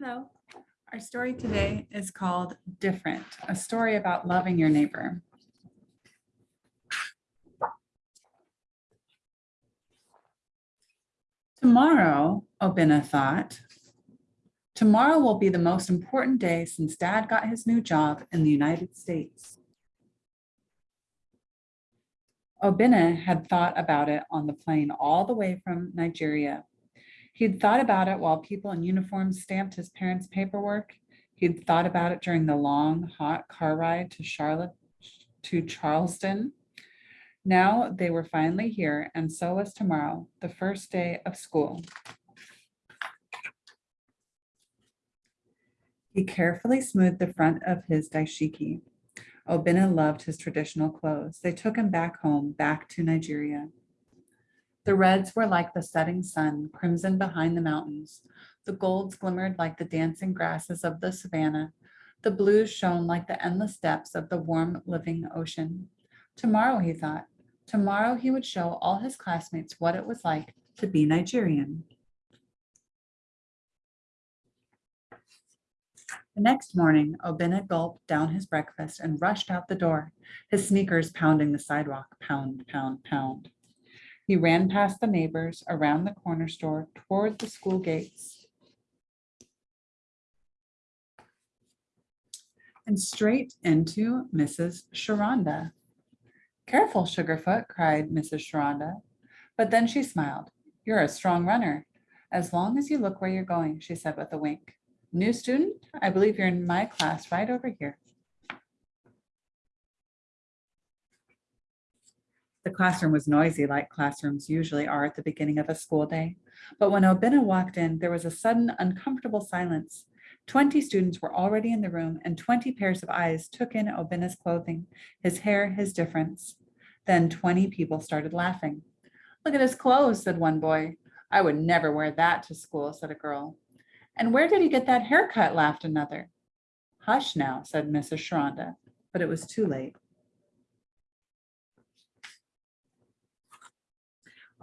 Hello. Our story today is called Different, a story about loving your neighbor. Tomorrow, Obina thought, tomorrow will be the most important day since dad got his new job in the United States. Obina had thought about it on the plane all the way from Nigeria. He'd thought about it while people in uniforms stamped his parents' paperwork. He'd thought about it during the long, hot car ride to Charlotte, to Charleston. Now they were finally here, and so was tomorrow, the first day of school. He carefully smoothed the front of his dashiki. Obina loved his traditional clothes. They took him back home, back to Nigeria. The reds were like the setting sun, crimson behind the mountains. The golds glimmered like the dancing grasses of the savannah. The blues shone like the endless depths of the warm, living ocean. Tomorrow, he thought, tomorrow he would show all his classmates what it was like to be Nigerian. The next morning, Obina gulped down his breakfast and rushed out the door, his sneakers pounding the sidewalk, pound, pound, pound. He ran past the neighbors, around the corner store, toward the school gates. And straight into Mrs. Sharonda. Careful, Sugarfoot, cried Mrs. Sharonda. But then she smiled. You're a strong runner. As long as you look where you're going, she said with a wink. New student, I believe you're in my class right over here. The classroom was noisy like classrooms usually are at the beginning of a school day. But when Obina walked in, there was a sudden uncomfortable silence. 20 students were already in the room and 20 pairs of eyes took in Obina's clothing, his hair, his difference. Then 20 people started laughing. Look at his clothes, said one boy. I would never wear that to school, said a girl. And where did he get that haircut, laughed another. Hush now, said Mrs. Sharonda, but it was too late.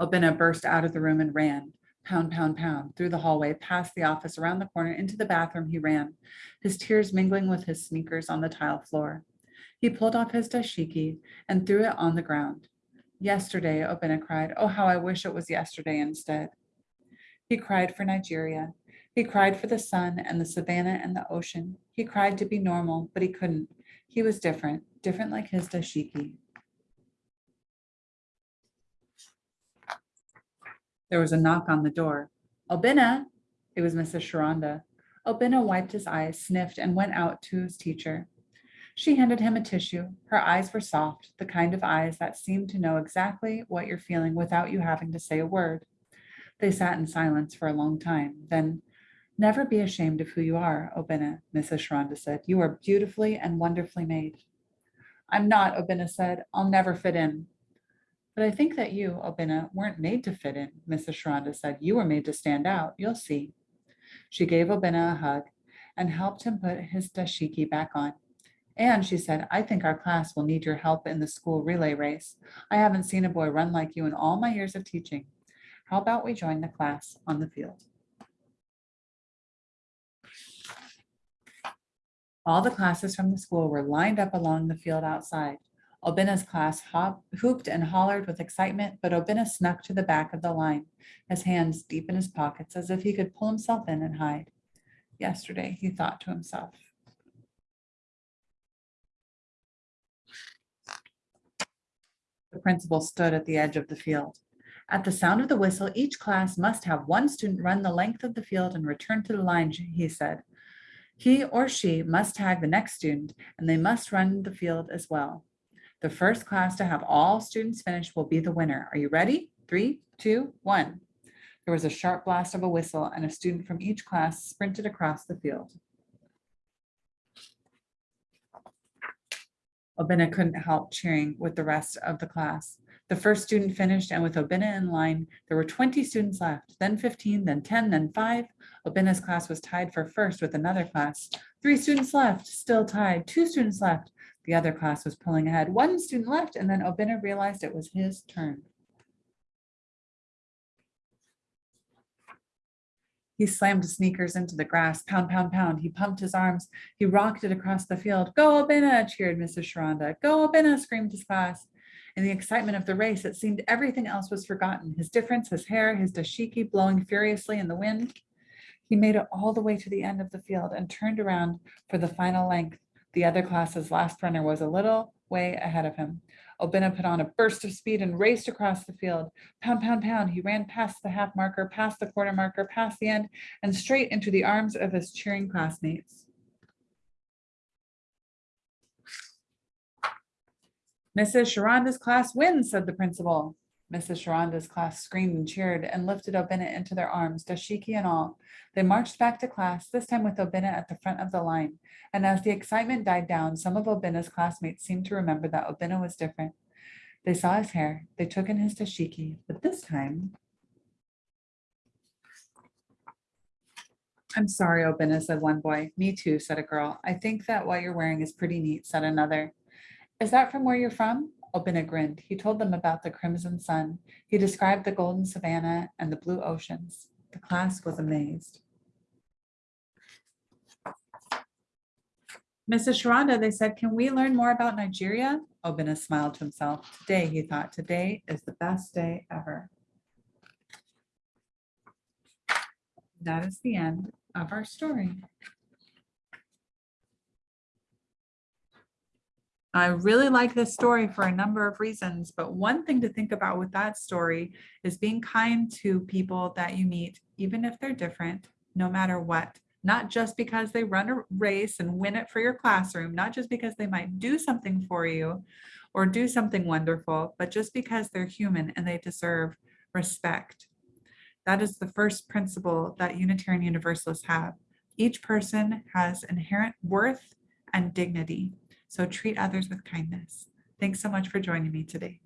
Obina burst out of the room and ran, pound, pound, pound, through the hallway, past the office, around the corner, into the bathroom he ran, his tears mingling with his sneakers on the tile floor. He pulled off his dashiki and threw it on the ground. Yesterday, Obina cried, oh, how I wish it was yesterday instead. He cried for Nigeria. He cried for the sun and the savannah and the ocean. He cried to be normal, but he couldn't. He was different, different like his dashiki. There was a knock on the door. Obina, it was Mrs. Sharonda. Obina wiped his eyes, sniffed, and went out to his teacher. She handed him a tissue. Her eyes were soft, the kind of eyes that seem to know exactly what you're feeling without you having to say a word. They sat in silence for a long time. Then, never be ashamed of who you are, Obina, Mrs. Sharonda said. You are beautifully and wonderfully made. I'm not, Obina said. I'll never fit in. But I think that you, Obina, weren't made to fit in, Mrs. Sharonda said. You were made to stand out. You'll see. She gave Obina a hug and helped him put his dashiki back on. And she said, I think our class will need your help in the school relay race. I haven't seen a boy run like you in all my years of teaching. How about we join the class on the field? All the classes from the school were lined up along the field outside. Obina's class hop, hooped and hollered with excitement, but Obina snuck to the back of the line, his hands deep in his pockets as if he could pull himself in and hide. Yesterday, he thought to himself. The principal stood at the edge of the field. At the sound of the whistle, each class must have one student run the length of the field and return to the line, he said. He or she must tag the next student and they must run the field as well. The first class to have all students finish will be the winner. Are you ready? Three, two, one. There was a sharp blast of a whistle and a student from each class sprinted across the field. Obina couldn't help cheering with the rest of the class. The first student finished and with Obina in line, there were 20 students left, then 15, then 10, then five. Obina's class was tied for first with another class. Three students left, still tied, two students left. The other class was pulling ahead, one student left, and then Obina realized it was his turn. He slammed his sneakers into the grass, pound, pound, pound. He pumped his arms. He rocked it across the field. Go, Obina, cheered Mrs. Sharonda. Go, Obina, screamed his class. In the excitement of the race, it seemed everything else was forgotten. His difference, his hair, his dashiki blowing furiously in the wind. He made it all the way to the end of the field and turned around for the final length. The other class's last runner was a little way ahead of him. Obina put on a burst of speed and raced across the field. Pound, pound, pound. He ran past the half marker, past the quarter marker, past the end, and straight into the arms of his cheering classmates. Mrs. Sharonda's class wins, said the principal. Mrs. Sharonda's class screamed and cheered and lifted Obina into their arms, dashiki and all. They marched back to class, this time with Obina at the front of the line. And as the excitement died down, some of Obina's classmates seemed to remember that Obina was different. They saw his hair, they took in his dashiki, but this time. I'm sorry, Obina, said one boy. Me too, said a girl. I think that what you're wearing is pretty neat, said another. Is that from where you're from? Obina grinned. He told them about the crimson sun. He described the golden savanna and the blue oceans. The class was amazed. Mrs. Sharonda, they said, can we learn more about Nigeria? Obina smiled to himself. Today, he thought, today is the best day ever. That is the end of our story. I really like this story for a number of reasons, but one thing to think about with that story is being kind to people that you meet, even if they're different, no matter what. Not just because they run a race and win it for your classroom, not just because they might do something for you or do something wonderful, but just because they're human and they deserve respect. That is the first principle that Unitarian Universalists have. Each person has inherent worth and dignity. So treat others with kindness. Thanks so much for joining me today.